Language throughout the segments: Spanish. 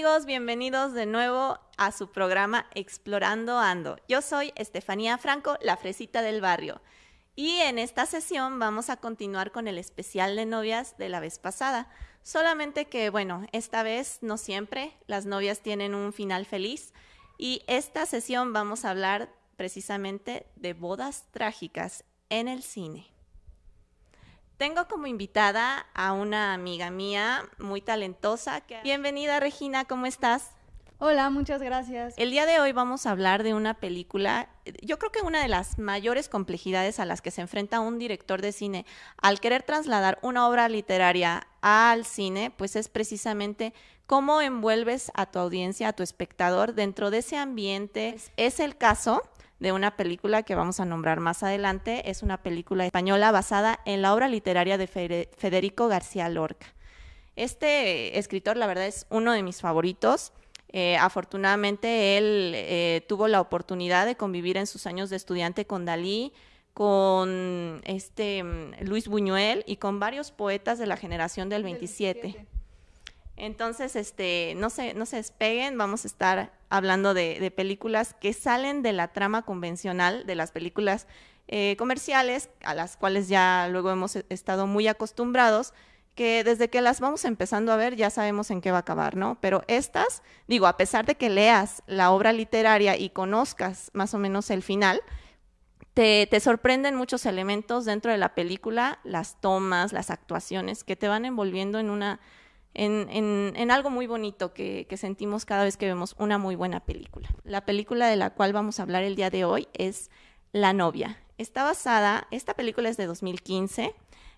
amigos? Bienvenidos de nuevo a su programa Explorando Ando. Yo soy Estefanía Franco, la fresita del barrio. Y en esta sesión vamos a continuar con el especial de novias de la vez pasada. Solamente que, bueno, esta vez no siempre las novias tienen un final feliz. Y esta sesión vamos a hablar precisamente de bodas trágicas en el cine. Tengo como invitada a una amiga mía muy talentosa. Bienvenida Regina, ¿cómo estás? Hola, muchas gracias. El día de hoy vamos a hablar de una película, yo creo que una de las mayores complejidades a las que se enfrenta un director de cine al querer trasladar una obra literaria al cine, pues es precisamente cómo envuelves a tu audiencia, a tu espectador dentro de ese ambiente. Es el caso de una película que vamos a nombrar más adelante. Es una película española basada en la obra literaria de Federico García Lorca. Este escritor, la verdad, es uno de mis favoritos. Eh, afortunadamente, él eh, tuvo la oportunidad de convivir en sus años de estudiante con Dalí, con este mm, Luis Buñuel y con varios poetas de la generación del 27. Entonces, este, no se, no se despeguen, vamos a estar hablando de, películas que salen de la trama convencional, de las películas eh, comerciales, a las cuales ya luego hemos estado muy acostumbrados, que desde que las vamos empezando a ver ya sabemos en qué va a acabar, ¿no? Pero estas, digo, a pesar de que leas la obra literaria y conozcas más o menos el final, te, te, sorprenden muchos elementos dentro de la película, las tomas, las actuaciones, que te van envolviendo en una en, algo muy bonito que, sentimos cada vez que vemos una muy buena película. La película de la cual vamos a hablar el día de hoy es La novia. Está basada, esta película es de 2015.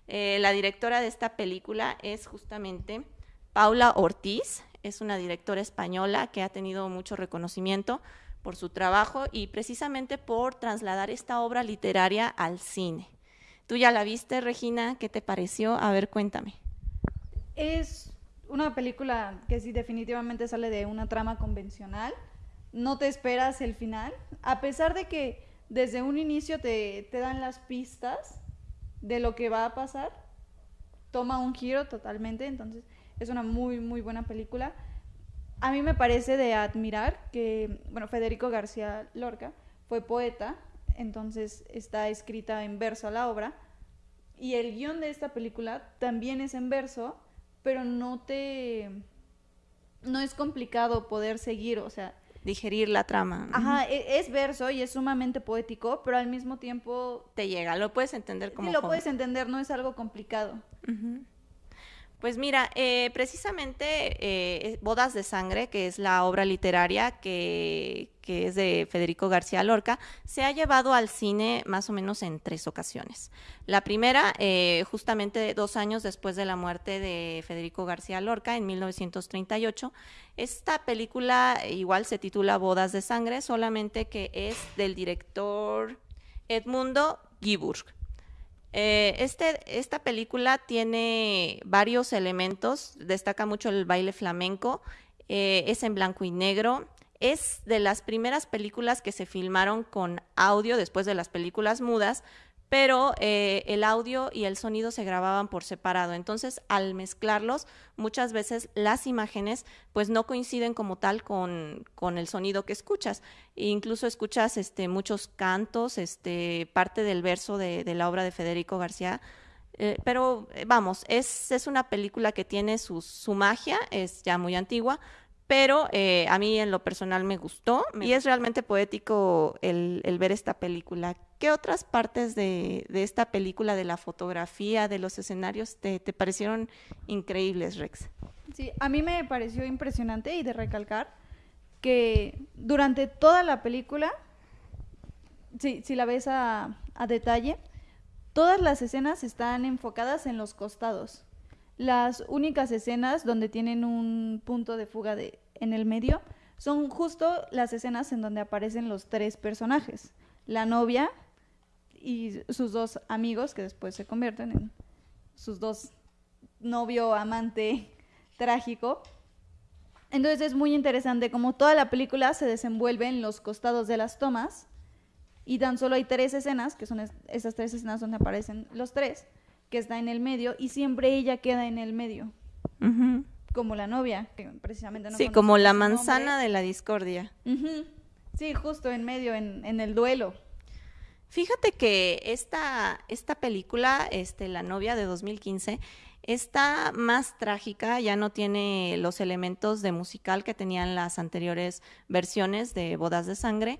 Eh, la directora de esta película es justamente Paula Ortiz. Es una directora española que ha tenido mucho reconocimiento por su trabajo y precisamente por trasladar esta obra literaria al cine. ¿Tú ya la viste, Regina? ¿Qué te pareció? A ver, cuéntame. Es una película que sí definitivamente sale de una trama convencional. No te esperas el final, a pesar de que desde un inicio te, te dan las pistas de lo que va a pasar. Toma un giro totalmente, entonces es una muy, muy buena película. A mí me parece de admirar que, bueno, Federico García Lorca fue poeta, entonces está escrita en verso la obra, y el guion de esta película también es en verso, pero no te... no es complicado poder seguir, o sea... Digerir la trama. Ajá, e, es, verso y es sumamente poético, pero al mismo tiempo... Te llega, lo puedes entender como... Sí, lo puedes entender, no es algo complicado. Pues mira, eh, precisamente eh, Bodas de Sangre, que es la obra literaria que, es de Federico García Lorca, se ha llevado al cine más o menos en tres ocasiones. La primera, eh, justamente dos años después de la muerte de Federico García Lorca, en 1938. Esta película igual se titula Bodas de Sangre, solamente que es del director Edmundo Giburg. Eh, este, esta película tiene varios elementos, destaca mucho el baile flamenco, eh, es en blanco y negro, es de las primeras películas que se filmaron con audio después de las películas mudas, pero eh, el audio y el sonido se grababan por separado. Entonces, al mezclarlos, muchas veces las imágenes pues no coinciden como tal con, el sonido que escuchas. E incluso escuchas este, muchos cantos, este, parte del verso de, la obra de Federico García. Eh, pero eh, vamos, es, es, una película que tiene su, su magia, es ya muy antigua, pero eh, a mí en lo personal me gustó y es realmente poético el, ver esta película. ¿Qué otras partes de, esta película, de la fotografía, de los escenarios, te, parecieron increíbles, Rex? Sí, a mí me pareció impresionante y de recalcar que durante toda la película, si, la ves a, a detalle, todas las escenas están enfocadas en los costados. Las únicas escenas donde tienen un punto de fuga en el medio son justo las escenas en donde aparecen los tres personajes. La novia y sus dos amigos, que después se convierten en sus dos novio, amante trágico. Entonces es muy interesante como toda la película se desenvuelve en los costados de las tomas y tan solo hay tres escenas, que son esas tres escenas donde aparecen los tres que está en el medio y siempre ella queda en el medio. como la novia, que precisamente no Sí, como la nombre. manzana de la discordia. Sí, justo en medio, en, en el duelo. Fíjate que esta, esta película, este, La novia de 2015, está más trágica, ya no tiene los elementos de musical que tenían las anteriores versiones de Bodas de Sangre.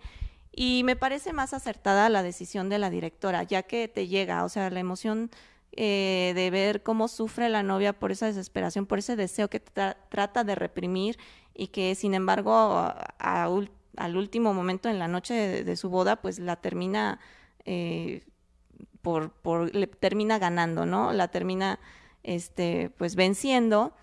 Y me parece más acertada la decisión de la directora, ya que te llega, o sea, la emoción eh, de ver cómo sufre la novia por esa desesperación, por ese deseo que tra- trata de reprimir y que sin embargo a- a ul- al último momento en la noche de, de su boda pues la termina eh, por, por le termina ganando, ¿no? La termina este pues venciendo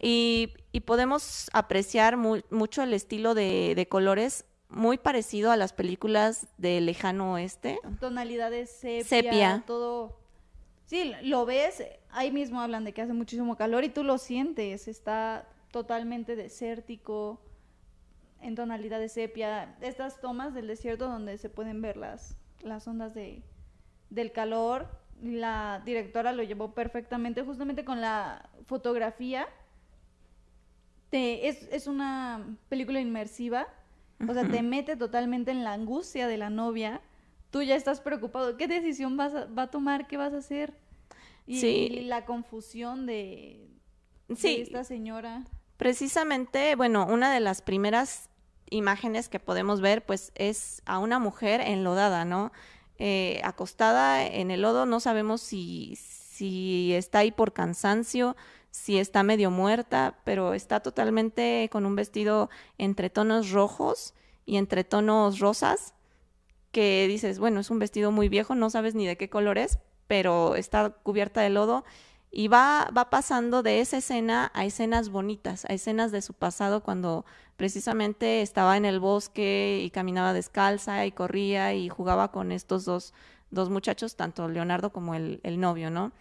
y, y podemos apreciar mu- mucho el estilo de, de colores muy parecido a las películas de lejano oeste. Tonalidades sepia, Sepia. todo. Sí, lo ves, ahí mismo hablan de que hace muchísimo calor y tú lo sientes, está totalmente desértico, en tonalidades sepia. Estas tomas del desierto donde se pueden ver las, las ondas de, del calor, la directora lo llevó perfectamente, justamente con la fotografía. Te, es, es una película inmersiva, o sea, te mete totalmente en la angustia de la novia. Tú ya estás preocupado. ¿Qué decisión vas a, va a tomar? ¿Qué vas a hacer? Y, Sí. y la confusión de, de Sí. esta señora. Precisamente, bueno, una de las primeras imágenes que podemos ver, pues, es a una mujer enlodada, ¿no? Eh, acostada en el lodo, no sabemos si, si está ahí por cansancio, si está medio muerta, pero está totalmente con un vestido entre tonos rojos y entre tonos rosas, que dices, bueno, es un vestido muy viejo, no sabes ni de qué color es, pero está cubierta de lodo y va, va pasando de esa escena a escenas bonitas, a escenas de su pasado cuando precisamente estaba en el bosque y caminaba descalza y corría y jugaba con estos dos, dos muchachos, tanto Leonardo como el, el novio, ¿no?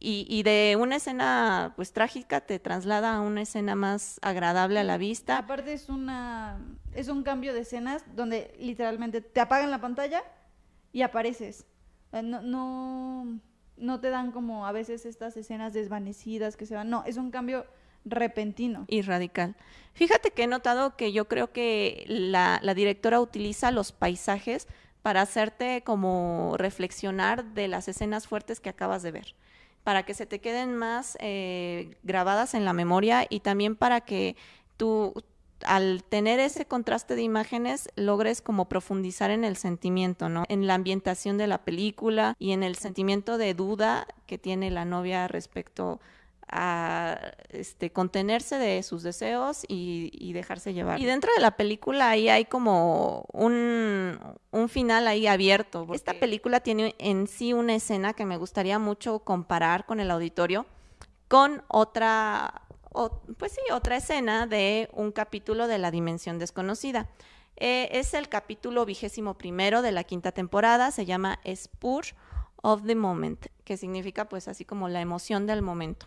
Y, y de una escena pues trágica te traslada a una escena más agradable a la vista. Aparte es una es un cambio de escenas donde literalmente te apagan la pantalla y apareces. No, no, no te dan como a veces estas escenas desvanecidas que se van. No, es un cambio repentino. y radical. Fíjate que he notado que yo creo que la, la directora utiliza los paisajes para hacerte como reflexionar de las escenas fuertes que acabas de ver, para que se te queden más eh, grabadas en la memoria y también para que tú al tener ese contraste de imágenes logres como profundizar en el sentimiento, ¿no? En la ambientación de la película y en el sentimiento de duda que tiene la novia respecto este, contenerse de sus deseos y, y dejarse llevar. Y dentro de la película ahí hay como un, un final ahí abierto. Esta película tiene en sí una escena que me gustaría mucho comparar con el auditorio con otra, o- pues sí, otra escena de un capítulo de La Dimensión Desconocida. Eh, es el capítulo vigésimo primero de la quinta temporada, se llama Spur of the Moment, que significa pues así como la emoción del momento.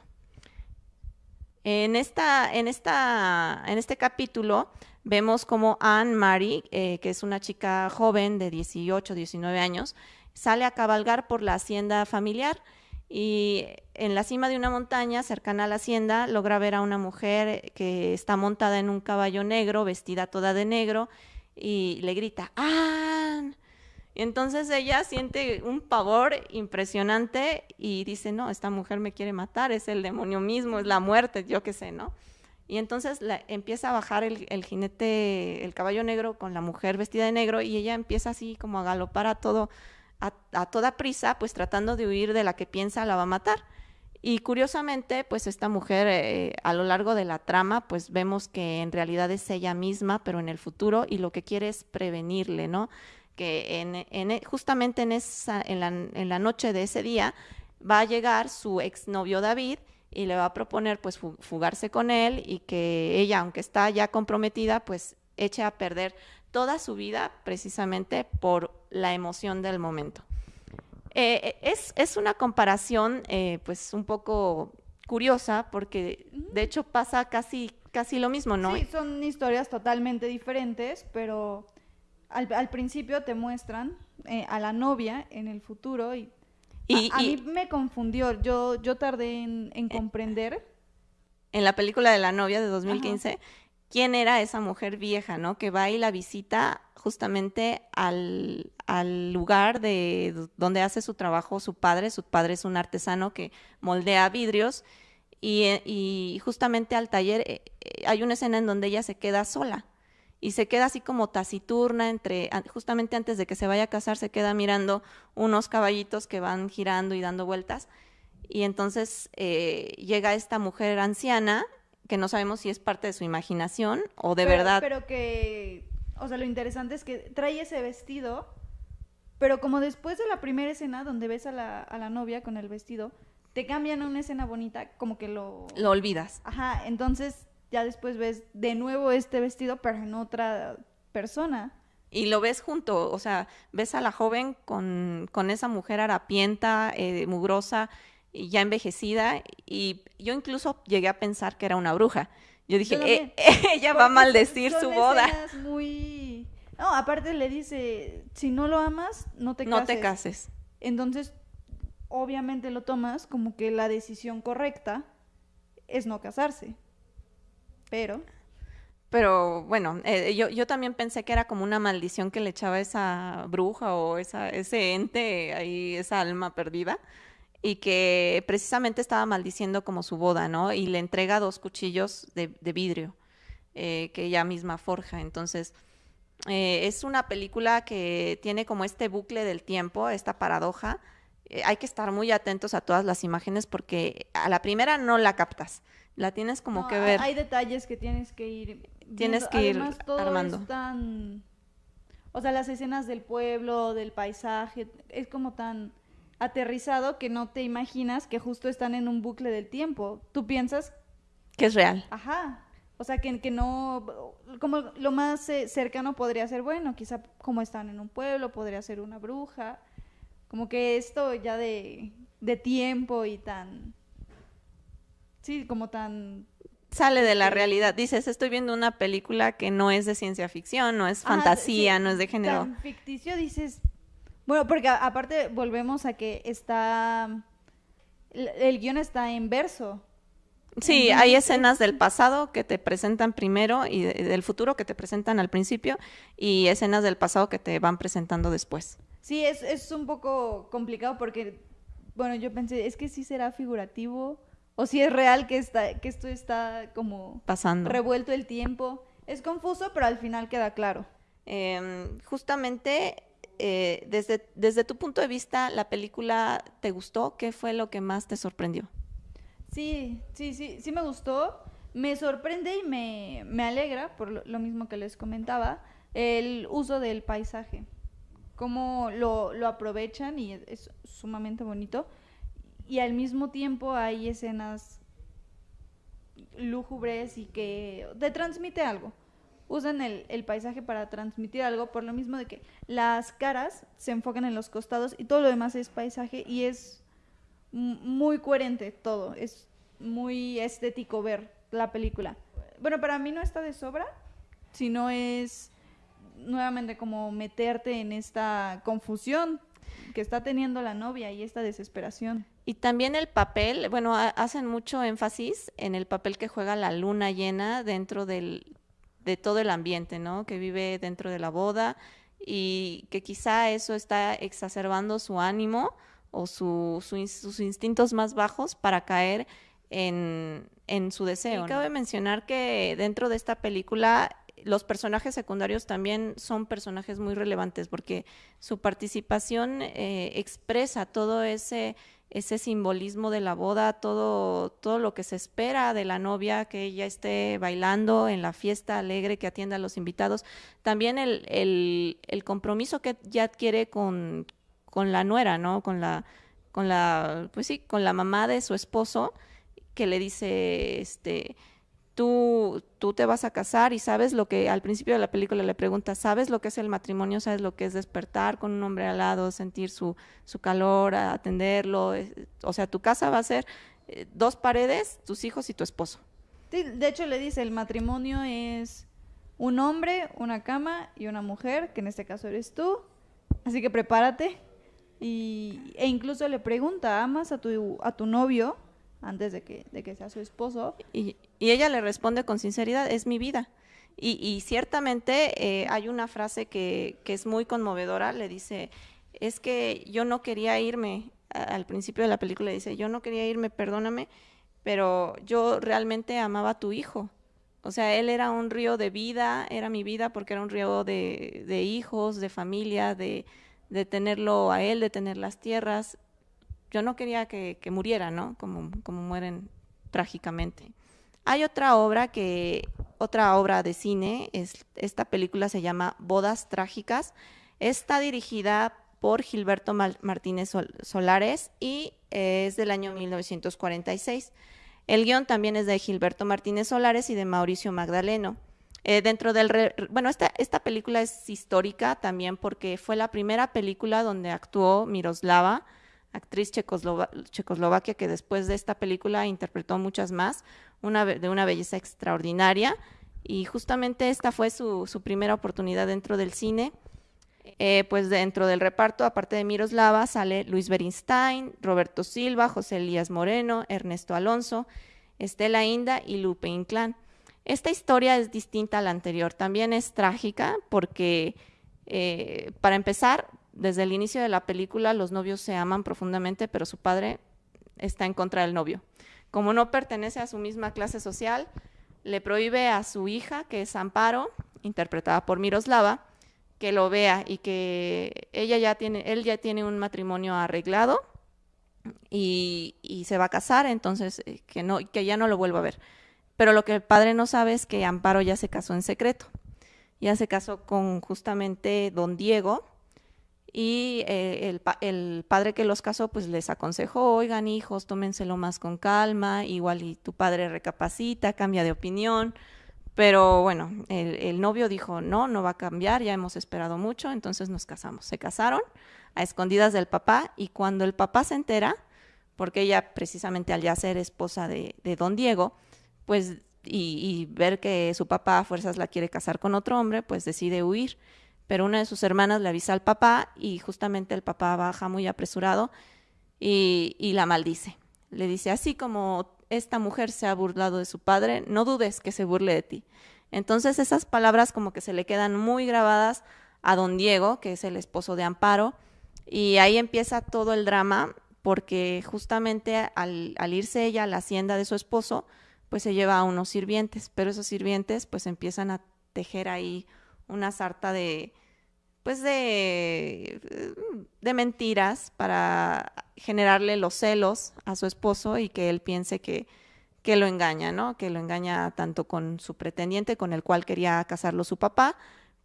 En, esta, en, esta, en este capítulo vemos como Anne Marie, eh, que es una chica joven de 18, 19 años, sale a cabalgar por la hacienda familiar y en la cima de una montaña cercana a la hacienda logra ver a una mujer que está montada en un caballo negro, vestida toda de negro, y le grita, ¡Anne! Y entonces ella siente un pavor impresionante y dice, no, esta mujer me quiere matar, es el demonio mismo, es la muerte, yo qué sé, ¿no? Y entonces la- empieza a bajar el, el jinete, el caballo negro con la mujer vestida de negro y ella empieza así como a galopar a todo, a, toda prisa, pues tratando de huir de la que piensa la va a matar. Y curiosamente, pues esta mujer eh, a lo largo de la trama, pues vemos que en realidad es ella misma, pero en el futuro, y lo que quiere es prevenirle, ¿no? En, en- justamente en, esa, en, la, en la noche de ese día va a llegar su exnovio David y le va a proponer pues fu- fugarse con él y que ella, aunque está ya comprometida, pues eche a perder toda su vida precisamente por la emoción del momento. Eh, es, es una comparación eh, pues un poco curiosa porque de hecho pasa casi, casi lo mismo, ¿no? Sí, son historias totalmente diferentes, pero al, al principio te muestran eh, a la novia en el futuro y, Y- a, a y- mí me confundió. Yo, yo tardé en, en comprender en la película de la novia de 2015, quién era esa mujer vieja, ¿no? Que va y la visita justamente al, al, lugar de donde hace su trabajo su padre. Su padre es un artesano que moldea vidrios y, y justamente al taller eh, eh, hay una escena en donde ella se queda sola y se queda así como taciturna entre, justamente antes de que se vaya a casar, se queda mirando unos caballitos que van girando y dando vueltas. Y entonces eh, llega esta mujer anciana, que no sabemos si es parte de su imaginación o de verdad. Pero que, o sea, lo interesante es que trae ese vestido, pero como después de la primera escena donde ves a la, a la novia con el vestido, te cambian a una escena bonita, como que lo... Lo olvidas. Ajá, entonces ya después ves de nuevo este vestido, pero en otra persona. Y lo ves junto, o sea, ves a la joven con, con esa mujer harapienta, eh, mugrosa, y ya envejecida, y yo incluso llegué a pensar que era una bruja. Yo dije, eh, ella va a maldecir su boda. Muy... No, aparte le dice, si no lo amas, no te cases. No te cases. Entonces, obviamente lo tomas como que la decisión correcta es no casarse. Pero... Pero bueno, eh, yo, yo también pensé que era como una maldición que le echaba esa bruja o esa, ese ente ahí, esa alma perdida y que precisamente estaba maldiciendo como su boda, ¿no? Y le entrega dos cuchillos de, vidrio eh, que ella misma forja. Entonces, eh, es una película que tiene como este bucle del tiempo, esta paradoja. Eh, hay que estar muy atentos a todas las imágenes porque a la primera no la captas, la tienes como que ver. Hay detalles que tienes que ir. Tienes que ir armando. o sea, las escenas del pueblo, del paisaje, es como tan aterrizado que no te imaginas que justo están en un bucle del tiempo. Tú piensas que es real. Ajá. O sea, que, que no, como lo más eh, cercano podría ser, bueno, quizá como están en un pueblo, podría ser una bruja. Como que esto ya de, de tiempo y tan, sí, como tan... Sale de la realidad. Dices, estoy viendo una película que no es de ciencia ficción, no es fantasía, no es de género. Tan ficticio, dices, bueno, porque aparte volvemos a que está. El, guion está en verso. Sí, hay escenas del pasado que te presentan primero y del futuro que te presentan al principio y escenas del pasado que te van presentando después. Sí, es, es un poco complicado porque, bueno, yo pensé, es que sí será figurativo o si es real que, está, que esto está como pasando. Revuelto el tiempo. Es confuso, pero al final queda claro. Em, justamente eh, desde, desde tu punto de vista, ¿la película te gustó? ¿Qué fue lo que más te sorprendió? Sí, sí, sí, sí me gustó. Me sorprende y me, me alegra, por lo, mismo que les comentaba, el uso del paisaje. Cómo lo, lo aprovechan y es, sumamente bonito. Y al mismo tiempo hay escenas lúgubres y que te transmite algo usan el, paisaje para transmitir algo, por lo mismo de que las caras se enfocan en los costados y todo lo demás es paisaje y es muy coherente todo, es muy estético ver la película. Bueno, para mí no está de sobra, sino es nuevamente como meterte en esta confusión que está teniendo la novia y esta desesperación. Y también el papel, bueno, hacen mucho énfasis en el papel que juega la luna llena dentro del, de todo el ambiente, ¿no? Que vive dentro de la boda y que quizá eso está exacerbando su ánimo o su, sus instintos más bajos para caer en, en su deseo. Y cabe mencionar que dentro de esta película los personajes secundarios también son personajes muy relevantes porque su participación eh, expresa todo ese ese simbolismo de la boda, todo, todo lo que se espera de la novia, que ella esté bailando en la fiesta alegre, que atienda a los invitados. También el, el, el compromiso que ya adquiere con, con la nuera, ¿no? Con la, con la, pues sí, con la mamá de su esposo, que le dice, este, tú, tú te vas a casar y sabes lo que al principio de la película le pregunta, ¿sabes lo que es el matrimonio? ¿Sabes lo que es despertar con un hombre al lado, sentir su, su calor, atenderlo? O sea, tu casa va a ser eh, dos paredes, tus hijos y tu esposo. de hecho le dice, el matrimonio es un hombre, una cama y una mujer, que en este caso eres tú, así que prepárate. Y, e incluso le pregunta, ¿amas a tu, a tu novio? antes de que, de que sea su esposo. Y, Y ella le responde con sinceridad, es mi vida. Y, ciertamente eh, hay una frase que, es muy conmovedora, le dice, es que yo no quería irme, al principio de la película dice, yo no quería irme, perdóname, pero yo realmente amaba a tu hijo. O sea, él era un río de vida, era mi vida porque era un río de, de hijos, de familia, de, de, tenerlo a él, de tener las tierras. Yo no quería que, que muriera, ¿no? Como, como mueren trágicamente. Hay otra obra que, otra obra de cine, es, esta película se llama Bodas Trágicas. Está dirigida por Gilberto Martínez Solares y es del año 1946. El guion también es de Gilberto Martínez Solares y de Mauricio Magdaleno. Eh, dentro del bueno esta, esta película es histórica también porque fue la primera película donde actuó Miroslava actriz checoslovaquia que después de esta película interpretó muchas más una, de una belleza extraordinaria. Y justamente esta fue su, su primera oportunidad dentro del cine. Eh, pues dentro del reparto, aparte de Miroslava, sale Luis Berinstein, Roberto Silva, José Elías Moreno, Ernesto Alonso, Estela Inda y Lupe Inclán. Esta historia es distinta a la anterior, también es trágica porque, eh, para empezar, desde el inicio de la película los novios se aman profundamente, pero su padre está en contra del novio. Como no pertenece a su misma clase social, le prohíbe a su hija, que es Amparo, interpretada por Miroslava, que lo vea y que ella ya tiene, él ya tiene un matrimonio arreglado y, se va a casar, entonces eh, que no, que ya no lo vuelva a ver. Pero lo que el padre no sabe es que Amparo ya se casó en secreto. Ya se casó con justamente don Diego y eh, el, el, padre que los casó pues les aconsejó, oigan hijos, tómenselo más con calma, igual y tu padre recapacita, cambia de opinión pero bueno, el, novio dijo, no, no va a cambiar, ya hemos esperado mucho, entonces nos casamos. Se casaron a escondidas del papá y cuando el papá se entera, porque ella precisamente al ya ser esposa de, don Diego, pues y, ver que su papá a fuerzas la quiere casar con otro hombre, pues decide huir. Pero una de sus hermanas le avisa al papá y justamente el papá baja muy apresurado y, y la maldice. Le dice, así como esta mujer se ha burlado de su padre, no dudes que se burle de ti. Entonces esas palabras como que se le quedan muy grabadas a don Diego, que es el esposo de Amparo, y ahí empieza todo el drama, porque justamente al, irse ella a la hacienda de su esposo, pues se lleva a unos sirvientes, pero esos sirvientes pues empiezan a tejer ahí una sarta de, pues de, de mentiras para generarle los celos a su esposo y que él piense que, que lo engaña, ¿no? Que lo engaña tanto con su pretendiente, con el cual quería casarlo su papá,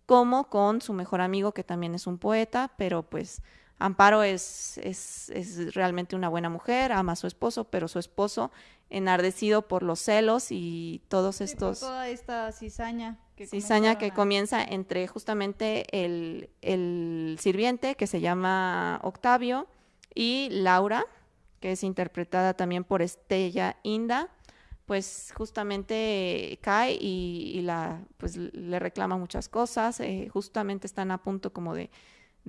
como con su mejor amigo, que también es un poeta, pero pues Amparo es, es, es realmente una buena mujer, ama a su esposo, pero su esposo, enardecido por los celos y todos estos... toda esta cizaña. Que cizaña que comienza entre justamente el, el sirviente, que se llama Octavio, y Laura, que es interpretada también por Estella Inda, pues justamente cae y, la, pues le reclama muchas cosas, eh, justamente están a punto como de,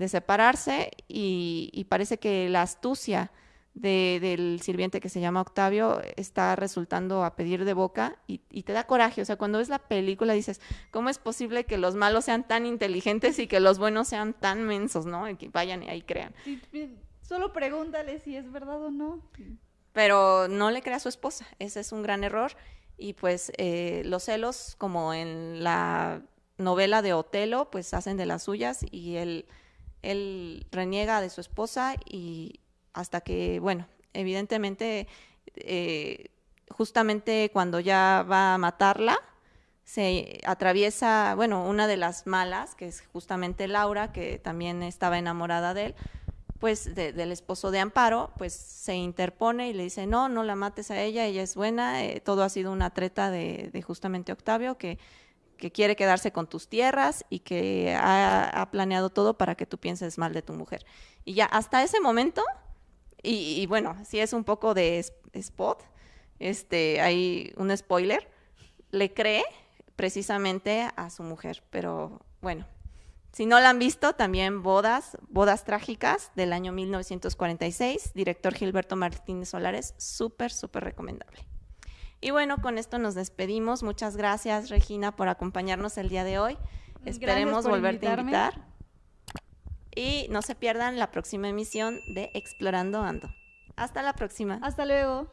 separarse y, parece que la astucia del sirviente que se llama Octavio está resultando a pedir de boca y, te da coraje, o sea, cuando ves la película dices, ¿cómo es posible que los malos sean tan inteligentes y que los buenos sean tan mensos, ¿no? Y que vayan y ahí crean. Solo pregúntale si es verdad o no. Pero no le crea a su esposa, ese es un gran error. Y pues eh, los celos, como en la novela de Otelo, pues hacen de las suyas y él, él reniega de su esposa y hasta que, bueno, evidentemente, eh, justamente cuando ya va a matarla, se atraviesa, bueno, una de las malas, que es justamente Laura, que también estaba enamorada de él, pues del esposo de Amparo, pues se interpone y le dice, no, no la mates a ella, ella es buena, eh, todo ha sido una treta de, justamente Octavio, que, quiere quedarse con tus tierras y que ha, planeado todo para que tú pienses mal de tu mujer. Y ya hasta ese momento, y, bueno, si es un poco de spot, este, hay un spoiler, le cree precisamente a su mujer, pero bueno, si no la han visto, también Bodas, Bodas Trágicas del año 1946, director Gilberto Martínez Solares, súper, súper recomendable. Y bueno, con esto nos despedimos. Muchas gracias, Regina, por acompañarnos el día de hoy. Esperemos volverte a invitar. Y no se pierdan la próxima emisión de Explorando Ando. Hasta la próxima. Hasta luego.